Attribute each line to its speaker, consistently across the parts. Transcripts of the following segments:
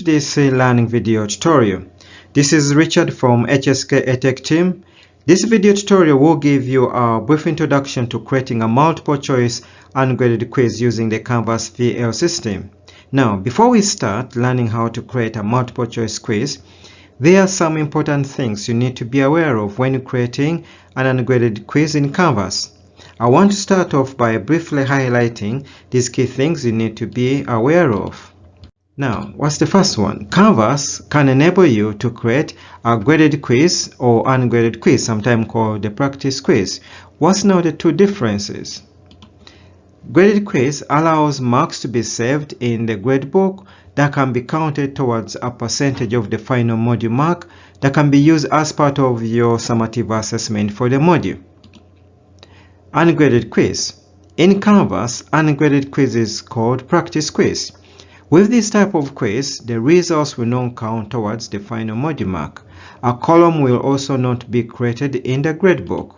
Speaker 1: to this learning video tutorial. This is Richard from HSK EdTech team. This video tutorial will give you a brief introduction to creating a multiple choice ungraded quiz using the Canvas VL system. Now, before we start learning how to create a multiple choice quiz, there are some important things you need to be aware of when creating an ungraded quiz in Canvas. I want to start off by briefly highlighting these key things you need to be aware of. Now, what's the first one? Canvas can enable you to create a graded quiz or ungraded quiz, sometimes called the practice quiz. What's now the two differences? Graded quiz allows marks to be saved in the gradebook that can be counted towards a percentage of the final module mark that can be used as part of your summative assessment for the module. Ungraded quiz. In Canvas, ungraded quiz is called practice quiz. With this type of quiz, the results will not count towards the final module mark. A column will also not be created in the gradebook.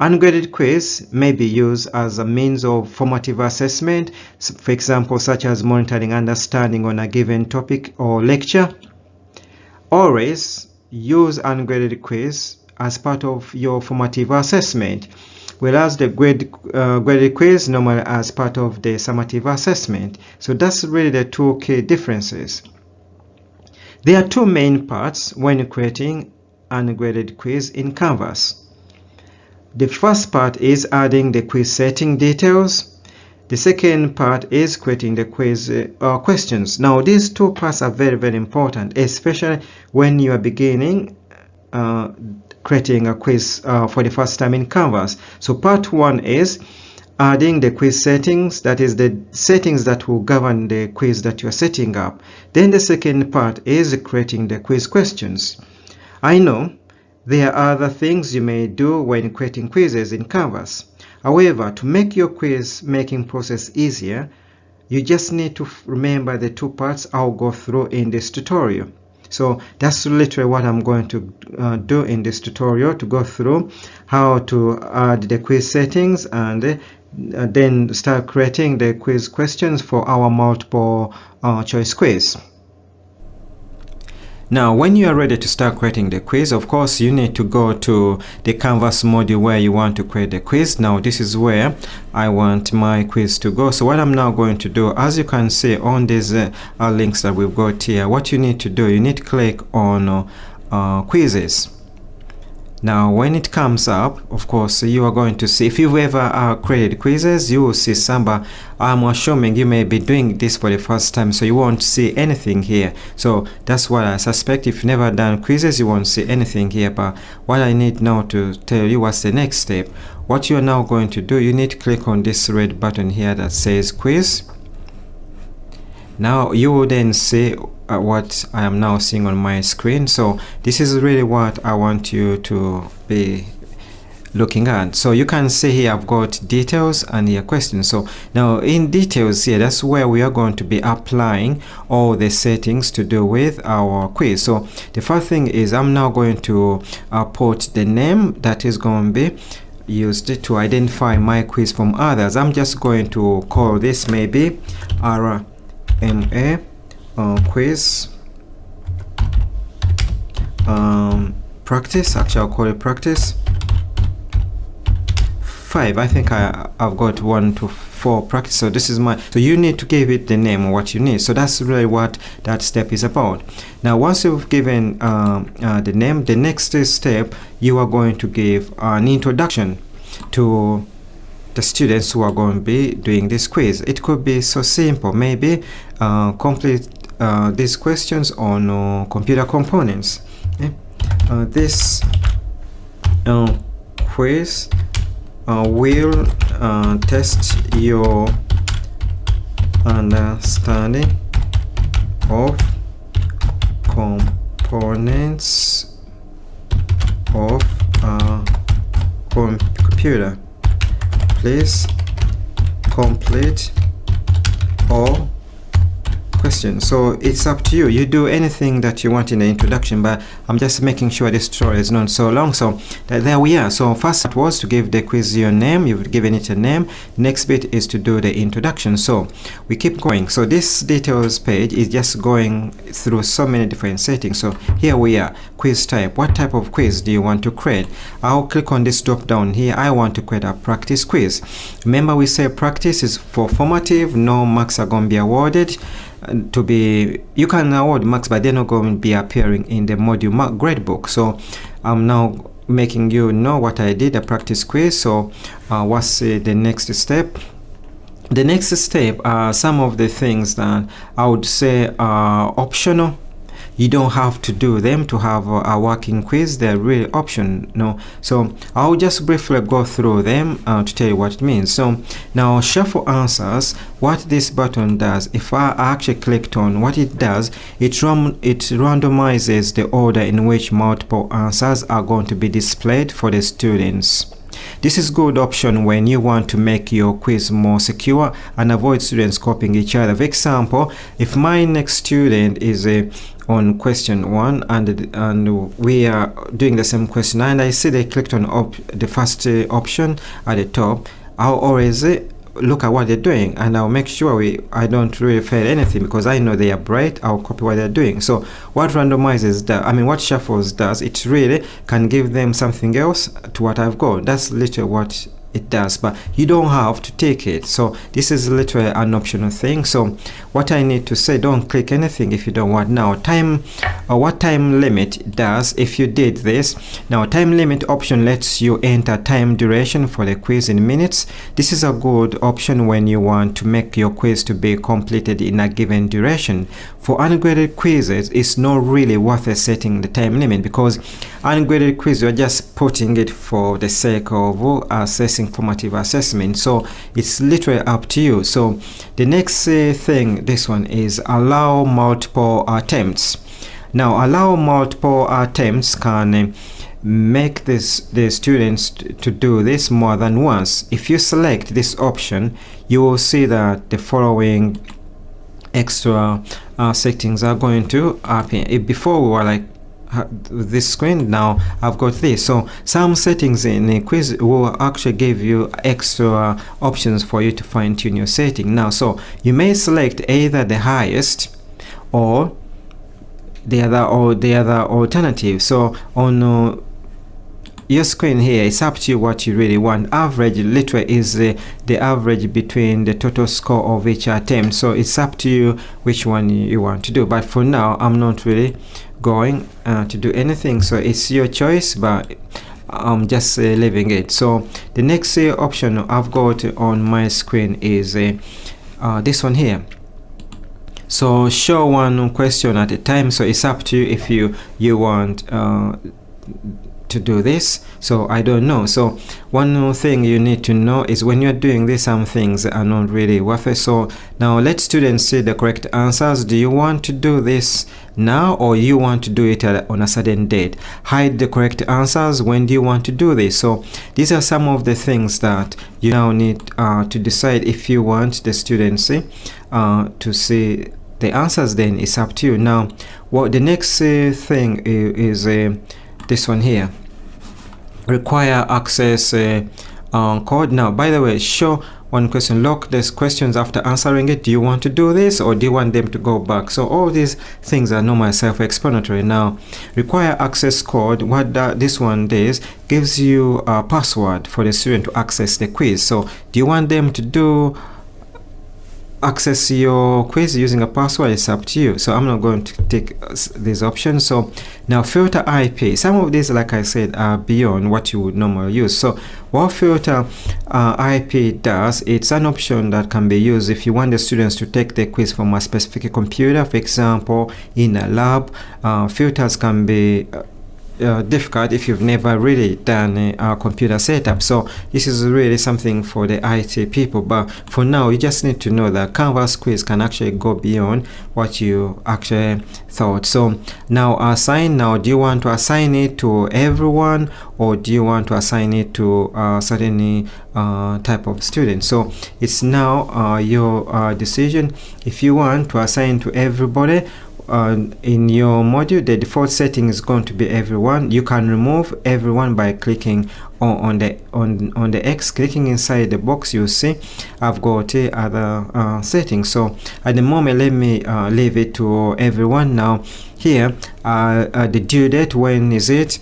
Speaker 1: Ungraded quiz may be used as a means of formative assessment, for example, such as monitoring understanding on a given topic or lecture. Always use ungraded quiz as part of your formative assessment whereas the grade, uh, graded quiz normally as part of the summative assessment. So that's really the two key differences. There are two main parts when creating an graded quiz in Canvas. The first part is adding the quiz setting details. The second part is creating the quiz uh, questions. Now these two parts are very very important, especially when you are beginning uh, creating a quiz uh, for the first time in Canvas. So part one is adding the quiz settings, that is the settings that will govern the quiz that you're setting up. Then the second part is creating the quiz questions. I know there are other things you may do when creating quizzes in Canvas. However, to make your quiz making process easier, you just need to remember the two parts I'll go through in this tutorial. So that's literally what I'm going to uh, do in this tutorial to go through how to add the quiz settings and uh, then start creating the quiz questions for our multiple uh, choice quiz. Now, when you are ready to start creating the quiz, of course, you need to go to the Canvas module where you want to create the quiz. Now, this is where I want my quiz to go. So what I'm now going to do, as you can see on these uh, links that we've got here, what you need to do, you need to click on uh, quizzes now when it comes up of course you are going to see if you've ever uh, created quizzes you will see Samba. i'm assuming you may be doing this for the first time so you won't see anything here. So that's what i suspect. If you've never done quizzes you won't see anything here but what i need now to tell you what's the next step? What you're now going to do you need to click on this red button here that says quiz. Now you will then see uh, what I am now seeing on my screen. So this is really what I want you to be looking at. So you can see here I've got details and your questions. So now in details here that's where we are going to be applying all the settings to do with our quiz. So the first thing is I'm now going to uh, put the name that is going to be used to identify my quiz from others. I'm just going to call this maybe RMA uh, quiz. Um, practice actually I'll call it practice. Five I think I, I've got one to four practice so this is my so you need to give it the name what you need. So that's really what that step is about. Now once you've given um, uh, the name the next step you are going to give an introduction to the students who are going to be doing this quiz. It could be so simple maybe uh, complete uh, these questions on uh, computer components. Uh, this uh, quiz uh, will test your understanding of components of a computer. Please complete all question. So it's up to you. You do anything that you want in the introduction but i'm just making sure this story is not so long. So there we are. So first it was to give the quiz your name. You've given it a name. Next bit is to do the introduction. So we keep going. So this details page is just going through so many different settings. So here we are. Quiz type. What type of quiz do you want to create? I'll click on this drop down here. I want to create a practice quiz. Remember we say practice is for formative no marks are going to be awarded to be you can award marks but they're not going to be appearing in the module mark gradebook so i'm now making you know what i did a practice quiz. So uh, what's uh, the next step? The next step are some of the things that i would say are optional you don't have to do them to have a, working quiz. They're really optional so I'll just briefly go through them uh, to tell you what it means. So now shuffle answers. What this button does if I actually clicked on what it does it, ram it randomizes the order in which multiple answers are going to be displayed for the students this is good option when you want to make your quiz more secure and avoid students copying each other. For example, if my next student is a on question one and and we are doing the same question and I see they clicked on the first uh, option at the top I'll always uh, look at what they're doing and I'll make sure we I don't really fail anything because I know they are bright I'll copy what they're doing. So what randomizes that I mean what shuffles does it really can give them something else to what I've got. That's literally what it does but you don't have to take it. So this is literally an optional thing. So what I need to say don't click anything if you don't want. Now time or uh, what time limit does if you did this now time limit option lets you enter time duration for the quiz in minutes. This is a good option when you want to make your quiz to be completed in a given duration for ungraded quizzes it's not really worth setting the time limit because ungraded quiz you're just putting it for the sake of assessing formative assessment. So it's literally up to you. So the next uh, thing this one is allow multiple attempts. Now allow multiple attempts can uh, make this the students to do this more than once. If you select this option you will see that the following extra uh, settings are going to appear before we were like this screen now I've got this. So some settings in the quiz will actually give you extra options for you to fine-tune your setting. Now so you may select either the highest or the other or the other alternative. So on uh, your screen here it's up to you what you really want. Average literally is the, the average between the total score of each attempt. So it's up to you which one you want to do. But for now i'm not really going uh, to do anything. So it's your choice but I'm just uh, leaving it. So the next uh, option I've got on my screen is uh, uh, this one here. So show one question at a time. So it's up to you if you you want uh, to do this so I don't know. So one more thing you need to know is when you're doing this some things are not really worth it. So now let students see the correct answers. Do you want to do this now or you want to do it on a certain date? Hide the correct answers. When do you want to do this? So these are some of the things that you now need uh, to decide if you want the students uh, to see the answers then it's up to you. Now what the next uh, thing is, is uh, this one here require access uh, um, code. Now by the way show one question. Lock these questions after answering it. Do you want to do this or do you want them to go back? So all these things are normal self-explanatory. Now require access code. What this one does gives you a password for the student to access the quiz. So do you want them to do access your quiz using a password is up to you. So i'm not going to take this option so now filter ip some of these like i said are beyond what you would normally use. So what filter uh, ip does it's an option that can be used if you want the students to take the quiz from a specific computer for example in a lab. Uh, filters can be uh, uh, difficult if you've never really done a, computer setup. So this is really something for the IT people. But for now you just need to know that Canvas quiz can actually go beyond what you actually thought. So now assign now do you want to assign it to everyone or do you want to assign it to a certain uh, type of student? So it's now uh, your uh, decision. If you want to assign to everybody uh, in your module the default setting is going to be everyone. You can remove everyone by clicking on, on the on on the X clicking inside the box. You see I've got uh, other uh, settings so at the moment let me uh, leave it to everyone. Now here uh, uh, the due date when is it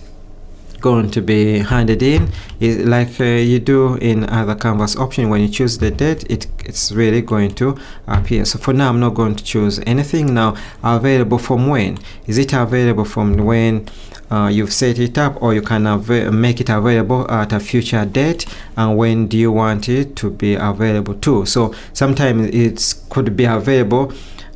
Speaker 1: going to be handed in. It, like uh, you do in other canvas option when you choose the date it, it's really going to appear. So for now I'm not going to choose anything. Now available from when? Is it available from when uh, you've set it up or you can make it available at a future date? And when do you want it to be available too so sometimes it could be available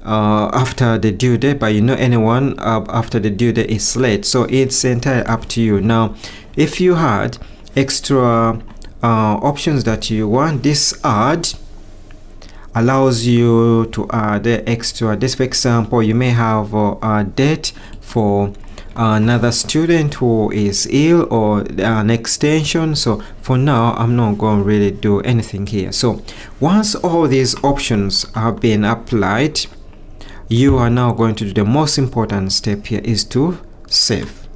Speaker 1: uh, after the due date but you know anyone uh, after the due date is late. So it's entirely up to you. Now if you had extra uh, options that you want this add allows you to add extra. This for example you may have a date for another student who is ill or an extension. So for now i'm not going to really do anything here. So once all these options have been applied you are now going to do the most important step here is to save.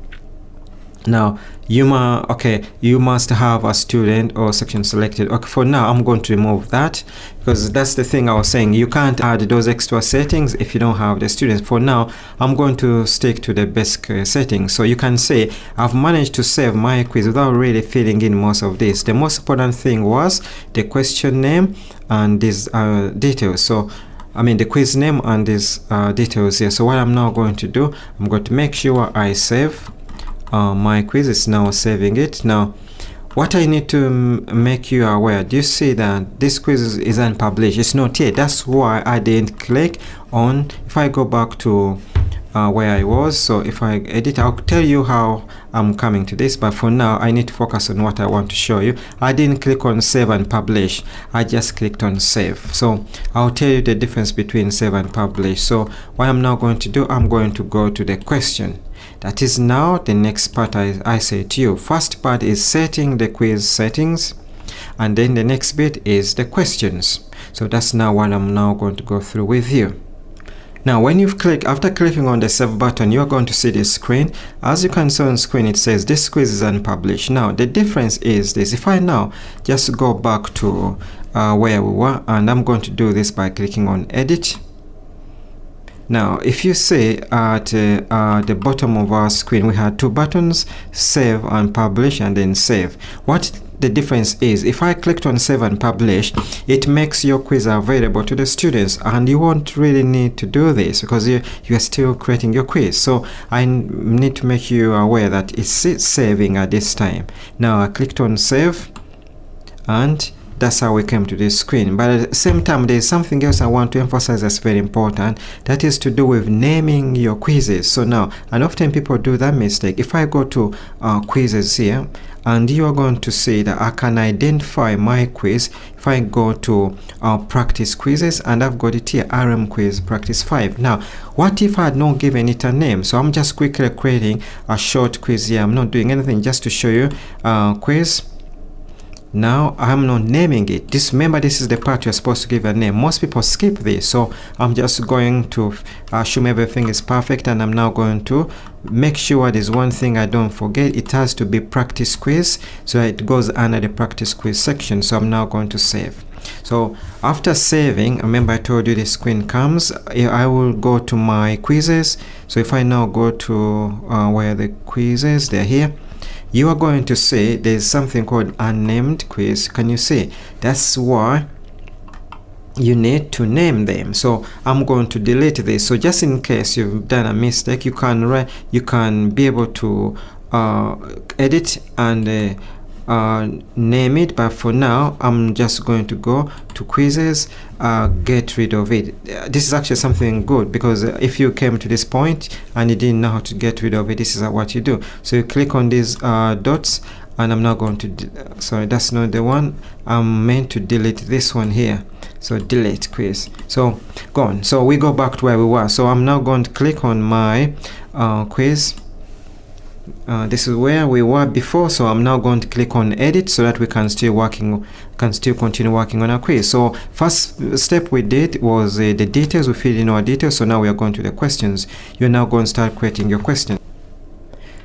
Speaker 1: Now you must okay you must have a student or section selected. Okay for now i'm going to remove that because that's the thing i was saying. You can't add those extra settings if you don't have the students. For now i'm going to stick to the basic uh, settings. So you can say i've managed to save my quiz without really filling in most of this. The most important thing was the question name and these uh, details. So I mean the quiz name and these uh, details here. So what I'm now going to do I'm going to make sure I save uh, my quiz is now saving it. Now what I need to make you aware do you see that this quiz is unpublished it's not yet. That's why I didn't click on if I go back to uh, where I was. So if I edit I'll tell you how I'm coming to this but for now I need to focus on what I want to show you. I didn't click on save and publish. I just clicked on save. So I'll tell you the difference between save and publish. So what I'm now going to do I'm going to go to the question. That is now the next part I, I say to you. First part is setting the quiz settings and then the next bit is the questions. So that's now what I'm now going to go through with you now when you've clicked, after clicking on the save button, you're going to see this screen. As you can see on screen, it says this quiz is unpublished. Now the difference is this, if I now just go back to uh, where we were, and I'm going to do this by clicking on edit. Now, if you see at uh, uh, the bottom of our screen, we had two buttons, save and publish and then save. What the difference is if I clicked on save and publish it makes your quiz available to the students and you won't really need to do this because you, you are still creating your quiz. So I need to make you aware that it's saving at this time. Now I clicked on save and that's how we came to this screen. But at the same time there's something else I want to emphasize that's very important that is to do with naming your quizzes. So now and often people do that mistake. If I go to uh, quizzes here and you are going to see that I can identify my quiz if I go to uh, practice quizzes and I've got it here RM quiz practice 5 now what if I had not given it a name? So I'm just quickly creating a short quiz here. I'm not doing anything just to show you uh, quiz now i'm not naming it. Just remember this is the part you're supposed to give a name. Most people skip this so i'm just going to assume everything is perfect and i'm now going to make sure there's one thing i don't forget. It has to be practice quiz so it goes under the practice quiz section so i'm now going to save. So after saving remember i told you the screen comes. I will go to my quizzes. So if i now go to uh, where the quizzes they're here you are going to see there's something called unnamed quiz. Can you see? That's why you need to name them. So i'm going to delete this. So just in case you've done a mistake you can you can be able to uh, edit and uh, uh, name it but for now I'm just going to go to quizzes uh, get rid of it. This is actually something good because if you came to this point and you didn't know how to get rid of it this is what you do. So you click on these uh, dots and I'm not going to sorry that's not the one. I'm meant to delete this one here. So delete quiz. So gone so we go back to where we were. So I'm now going to click on my uh, quiz uh, this is where we were before so I'm now going to click on edit so that we can still working can still continue working on our quiz so first step we did was uh, the details we filled in our details so now we are going to the questions. You're now going to start creating your question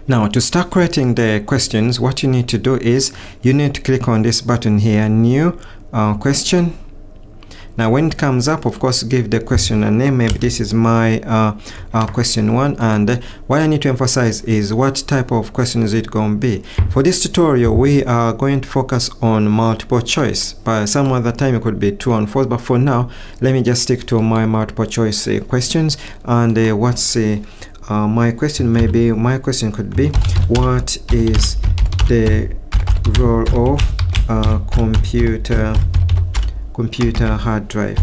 Speaker 1: now to start creating the questions what you need to do is you need to click on this button here new uh, question now when it comes up of course give the question a name. Maybe this is my uh, uh, question one. And uh, what I need to emphasize is what type of question is it going to be? For this tutorial we are going to focus on multiple choice. But some other time it could be true and false but for now let me just stick to my multiple choice uh, questions. And uh, what's uh, my question? Maybe my question could be what is the role of a computer computer hard drive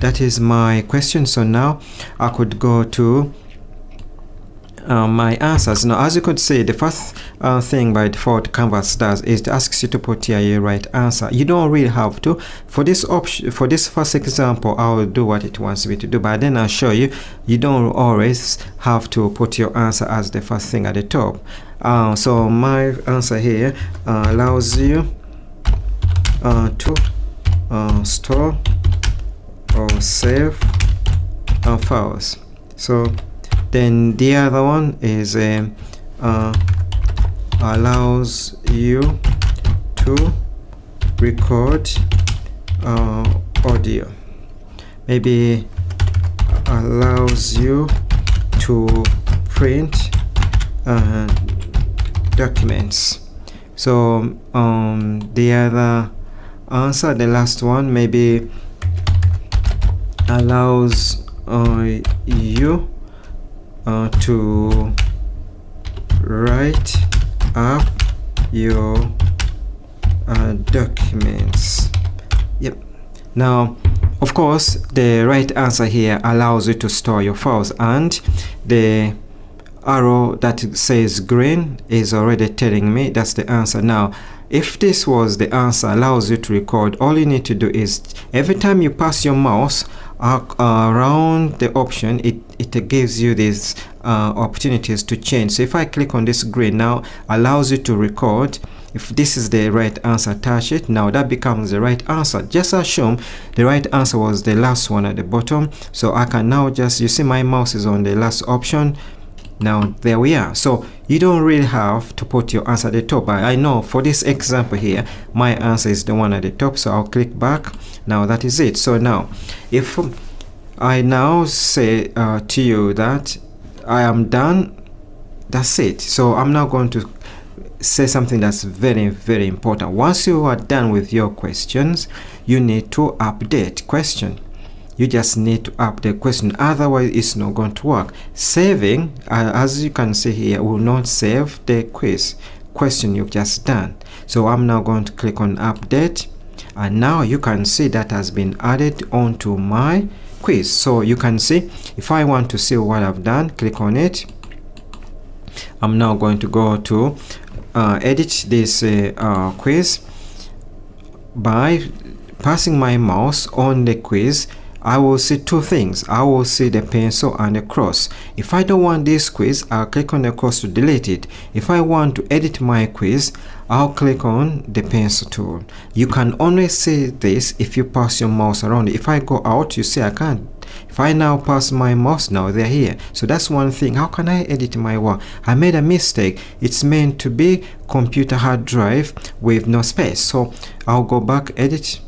Speaker 1: that is my question so now I could go to uh, my answers. Now, as you could see, the first uh, thing by default Canvas does is to ask you to put here a right answer. You don't really have to. For this option, for this first example, I will do what it wants me to do, but then I'll show you, you don't always have to put your answer as the first thing at the top. Uh, so my answer here uh, allows you uh, to uh, store or save files. So then the other one is uh, uh, allows you to record uh, audio maybe allows you to print uh, documents. So um, the other answer the last one maybe allows uh, you uh, to write up your uh, documents. Yep. Now of course the right answer here allows you to store your files and the arrow that says green is already telling me that's the answer. Now if this was the answer allows you to record all you need to do is every time you pass your mouse uh, around the option it it gives you these uh, opportunities to change. So if I click on this green now allows you to record if this is the right answer touch it. Now that becomes the right answer. Just assume the right answer was the last one at the bottom. So I can now just you see my mouse is on the last option now there we are. So you don't really have to put your answer at the top. I know for this example here my answer is the one at the top. So I'll click back. Now that is it. So now if I now say uh, to you that I am done that's it. So I'm now going to say something that's very very important. Once you are done with your questions you need to update question you just need to update the question. Otherwise it's not going to work. Saving uh, as you can see here will not save the quiz question you've just done. So i'm now going to click on update. And now you can see that has been added onto my quiz. So you can see if i want to see what i've done click on it. I'm now going to go to uh, edit this uh, uh, quiz by passing my mouse on the quiz I will see two things. I will see the pencil and the cross. If I don't want this quiz, I'll click on the cross to delete it. If I want to edit my quiz, I'll click on the pencil tool. You can only see this if you pass your mouse around. If I go out, you see I can't. If I now pass my mouse now, they're here. So that's one thing. How can I edit my work? I made a mistake. It's meant to be computer hard drive with no space. So I'll go back, edit,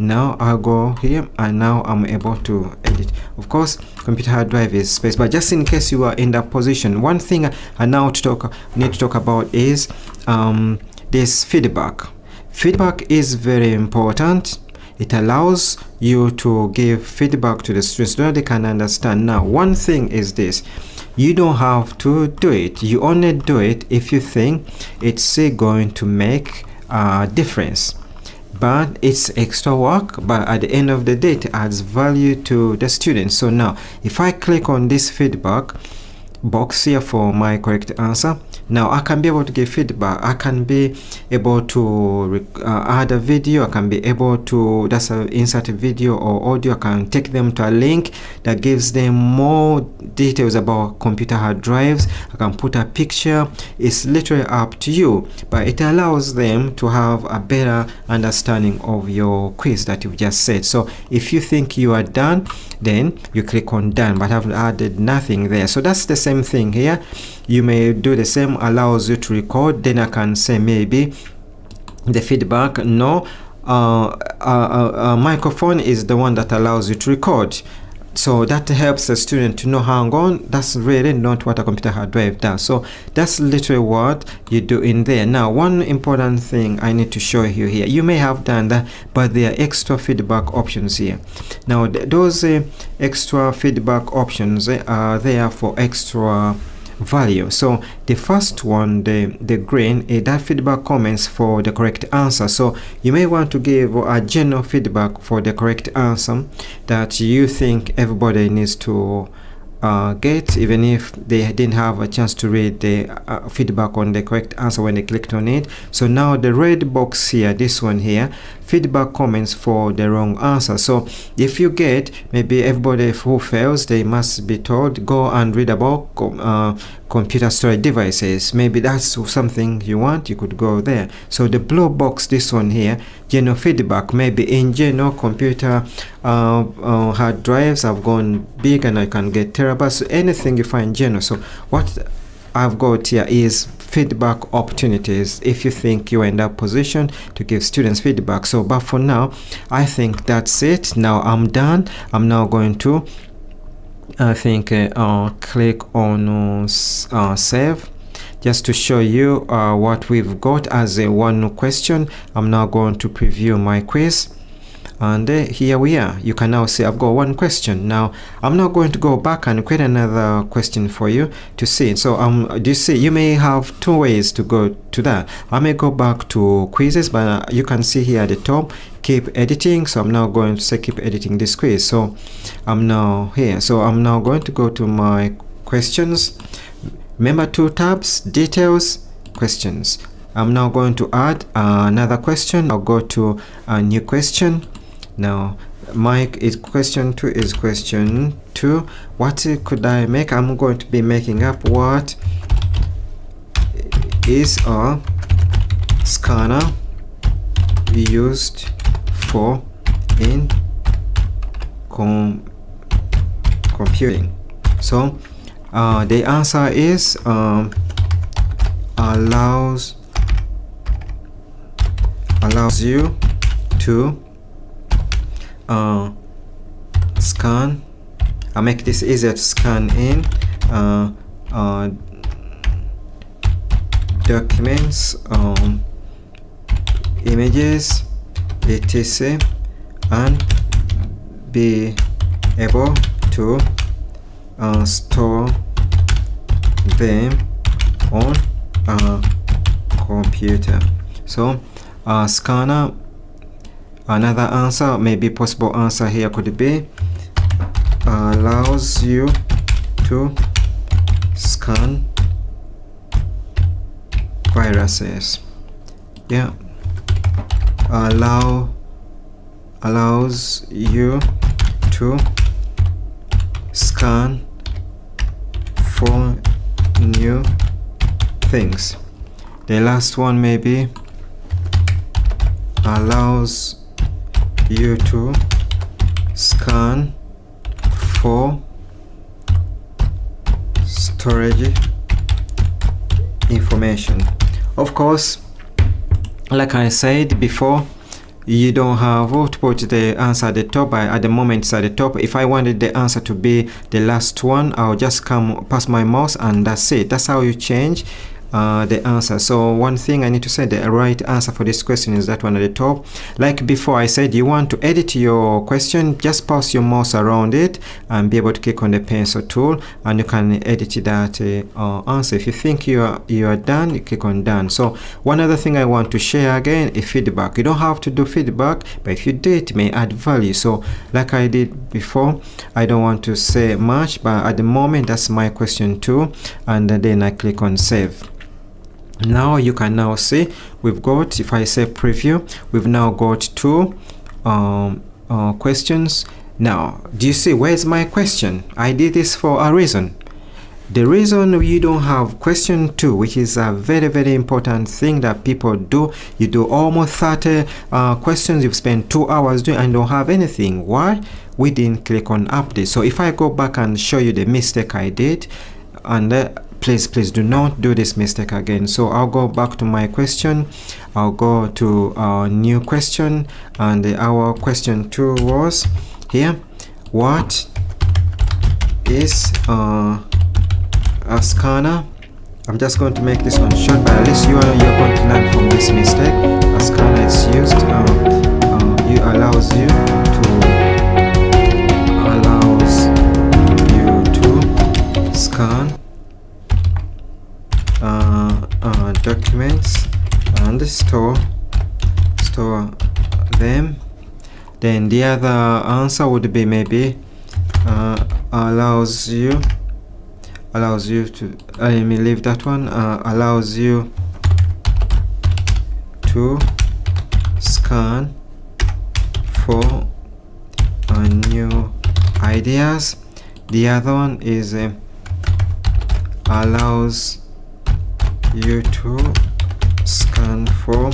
Speaker 1: now I'll go here and now I'm able to edit. Of course computer hard drive is space but just in case you are in that position one thing I now to talk need to talk about is um, this feedback. Feedback is very important. It allows you to give feedback to the students so they can understand. Now one thing is this. You don't have to do it. You only do it if you think it's going to make a difference but it's extra work but at the end of the day it adds value to the students. So now if i click on this feedback box here for my correct answer now I can be able to give feedback. I can be able to uh, add a video. I can be able to that's a insert a video or audio. I can take them to a link that gives them more details about computer hard drives. I can put a picture. It's literally up to you but it allows them to have a better understanding of your quiz that you've just said. So if you think you are done then you click on done but I've added nothing there. So that's the same thing here you may do the same allows you to record then I can say maybe the feedback no uh, uh, uh, microphone is the one that allows you to record. So that helps the student to know hang on that's really not what a computer hard drive does. So that's literally what you do in there. Now one important thing i need to show you here you may have done that but there are extra feedback options here. Now th those uh, extra feedback options uh, are there for extra value. So the first one the the green is that feedback comments for the correct answer. So you may want to give a general feedback for the correct answer that you think everybody needs to uh, get even if they didn't have a chance to read the uh, feedback on the correct answer when they clicked on it. So now the red box here this one here feedback comments for the wrong answer. So if you get maybe everybody who fails they must be told go and read about uh, computer storage devices. Maybe that's something you want you could go there. So the blue box this one here general feedback. Maybe in general computer uh, uh, hard drives have gone big and I can get terabytes. Anything you find general. So what I've got here is feedback opportunities if you think you're in that position to give students feedback. So but for now I think that's it. Now I'm done. I'm now going to I think uh, uh, click on uh, uh, save. Just to show you uh, what we've got as a one question I'm now going to preview my quiz and uh, here we are. You can now see I've got one question. Now I'm not going to go back and create another question for you to see. So um do you see you may have two ways to go to that. I may go back to quizzes but you can see here at the top keep editing. So I'm now going to say keep editing this quiz. So I'm now here. So I'm now going to go to my questions. Remember two tabs details questions. I'm now going to add uh, another question. I'll go to a new question now Mike is question two is question two. What could I make? I'm going to be making up what is a scanner we used for in com computing. So uh, the answer is um, allows allows you to uh, scan. I make this easier to scan in uh, uh, documents um, images etc and be able to uh, store them on a computer. So uh, scanner another answer maybe possible answer here could be allows you to scan viruses. Yeah. Allow allows you to scan for new things. The last one maybe allows you to scan for storage information. Of course like I said before you don't have to put the answer at the top. I, at the moment it's at the top. If I wanted the answer to be the last one I'll just come past my mouse and that's it. That's how you change uh, the answer. So one thing I need to say the right answer for this question is that one at the top. Like before I said you want to edit your question just pass your mouse around it and be able to click on the pencil tool and you can edit that uh, answer. If you think you are you are done you click on done. So one other thing I want to share again is feedback. You don't have to do feedback but if you do it may add value. So like I did before I don't want to say much but at the moment that's my question too. And then I click on save now you can now see we've got if I say preview we've now got two um, uh, questions. Now do you see where's my question? I did this for a reason. The reason you don't have question two which is a very very important thing that people do you do almost 30 uh, questions you've spent two hours doing and don't have anything. Why? We didn't click on update. So if I go back and show you the mistake I did and uh, please please do not do this mistake again. So I'll go back to my question. I'll go to our new question. And our question two was here. What is uh, a scanner? I'm just going to make this one short but at least you are you're going to learn from this mistake. A scanner is used uh, uh, it allows you to allows you to scan documents and store store them. Then the other answer would be maybe uh, allows you allows you to let me leave that one uh, allows you to scan for uh, new ideas. The other one is uh, allows you to scan for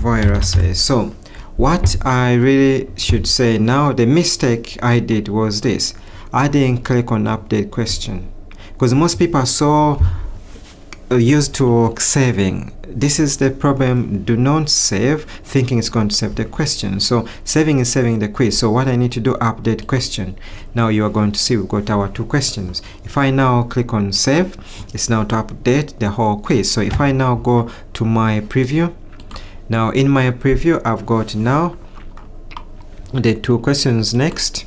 Speaker 1: viruses. So what I really should say now the mistake I did was this. I didn't click on update question. Because most people uh, Uh, used to saving. This is the problem. Do not save. Thinking it's going to save the question. So saving is saving the quiz. So what I need to do update question. Now you are going to see we've got our two questions. If I now click on save it's now to update the whole quiz. So if I now go to my preview now in my preview I've got now the two questions next.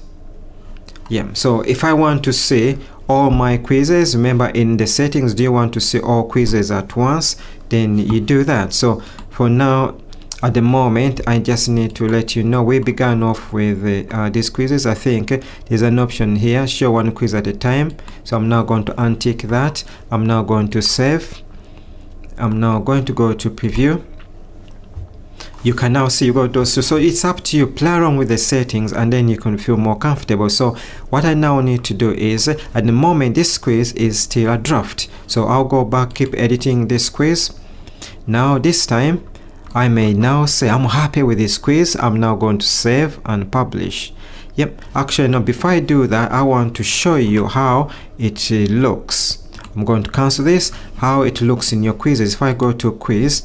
Speaker 1: Yeah so if I want to see all my quizzes. Remember in the settings do you want to see all quizzes at once? Then you do that. So for now at the moment I just need to let you know. We began off with uh, these quizzes I think. There's an option here. Show one quiz at a time. So I'm now going to untick that. I'm now going to save. I'm now going to go to preview you can now see you got those two so it's up to you. Play around with the settings and then you can feel more comfortable. So what i now need to do is at the moment this quiz is still a draft. So i'll go back keep editing this quiz now this time i may now say i'm happy with this quiz i'm now going to save and publish. Yep actually now before i do that i want to show you how it uh, looks. I'm going to cancel this how it looks in your quizzes. If i go to quiz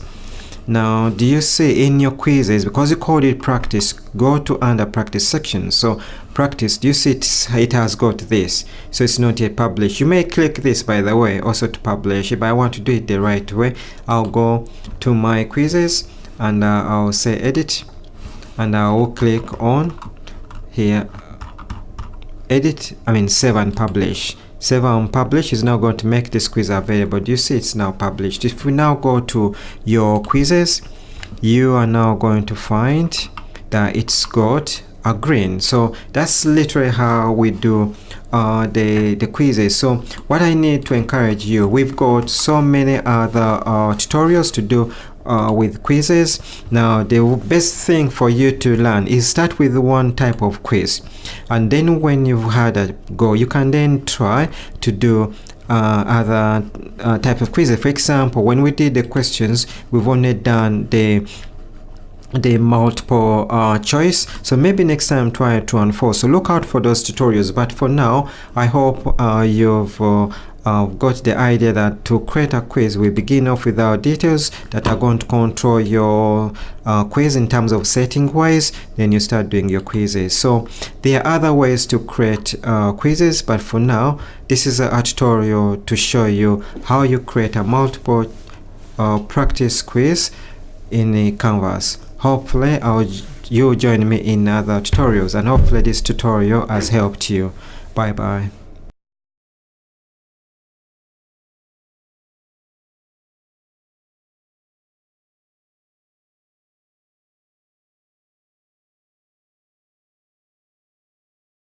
Speaker 1: now do you see in your quizzes because you called it practice go to under practice section. So practice do you see it, it has got this? So it's not yet published. You may click this by the way also to publish but i want to do it the right way. I'll go to my quizzes and uh, i'll say edit and i will click on here edit i mean save and publish and publish is now going to make this quiz available. Do you see it's now published? If we now go to your quizzes you are now going to find that it's got a green. So that's literally how we do uh, the the quizzes. So what I need to encourage you we've got so many other uh, tutorials to do uh, with quizzes. Now the best thing for you to learn is start with one type of quiz. And then when you've had a go you can then try to do uh, other uh, type of quizzes. For example when we did the questions we've only done the the multiple uh, choice. So maybe next time try to unfold so look out for those tutorials. But for now I hope uh, you've uh, uh, got the idea that to create a quiz we begin off with our details that are going to control your uh, quiz in terms of setting wise then you start doing your quizzes. So there are other ways to create uh, quizzes but for now this is a, tutorial to show you how you create a multiple uh, practice quiz in a canvas. Hopefully I'll you join me in other tutorials and hopefully this tutorial has helped you. Bye bye